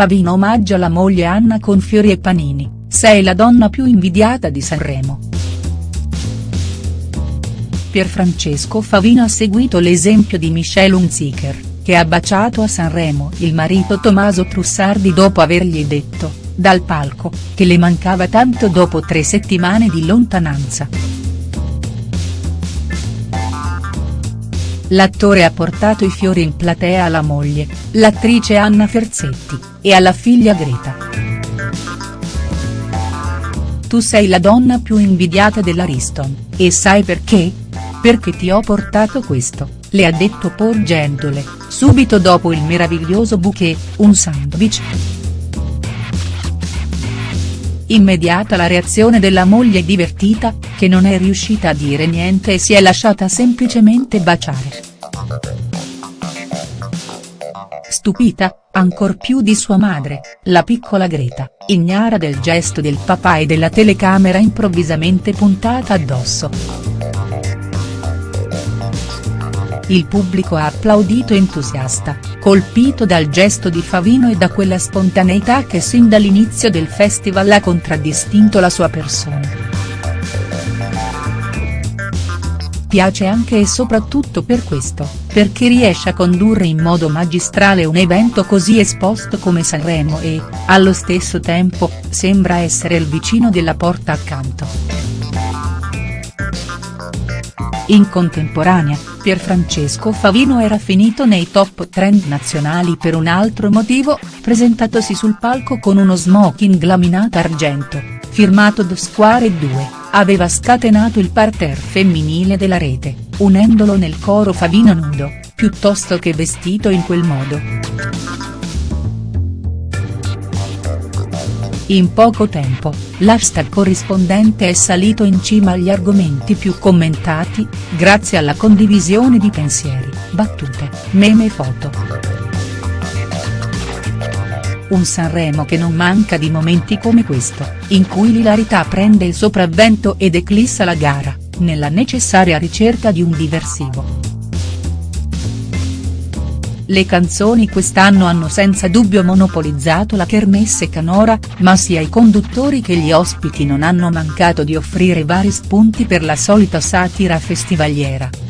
Favino omaggia la moglie Anna con fiori e panini, sei la donna più invidiata di Sanremo. Pierfrancesco Favino ha seguito l'esempio di Michelle Hunziker, che ha baciato a Sanremo il marito Tommaso Trussardi dopo avergli detto, dal palco, che le mancava tanto dopo tre settimane di lontananza. L'attore ha portato i fiori in platea alla moglie, l'attrice Anna Ferzetti, e alla figlia Greta. Tu sei la donna più invidiata dell'Ariston, e sai perché? Perché ti ho portato questo, le ha detto porgendole, subito dopo il meraviglioso bouquet, un sandwich. Immediata la reazione della moglie divertita, che non è riuscita a dire niente e si è lasciata semplicemente baciare. Stupita, ancor più di sua madre, la piccola Greta, ignara del gesto del papà e della telecamera improvvisamente puntata addosso. Il pubblico ha applaudito entusiasta, colpito dal gesto di Favino e da quella spontaneità che sin dall'inizio del festival ha contraddistinto la sua persona. Piace anche e soprattutto per questo, perché riesce a condurre in modo magistrale un evento così esposto come Sanremo e, allo stesso tempo, sembra essere il vicino della porta accanto. In contemporanea, Pierfrancesco Favino era finito nei top trend nazionali per un altro motivo, presentatosi sul palco con uno smoking laminato argento, firmato The Square 2, aveva scatenato il parterre femminile della rete, unendolo nel coro Favino nudo, piuttosto che vestito in quel modo. In poco tempo, l'hashtag corrispondente è salito in cima agli argomenti più commentati, grazie alla condivisione di pensieri, battute, meme e foto. Un Sanremo che non manca di momenti come questo, in cui l'ilarità prende il sopravvento ed eclissa la gara, nella necessaria ricerca di un diversivo. Le canzoni quest'anno hanno senza dubbio monopolizzato la kermesse canora, ma sia i conduttori che gli ospiti non hanno mancato di offrire vari spunti per la solita satira festivaliera.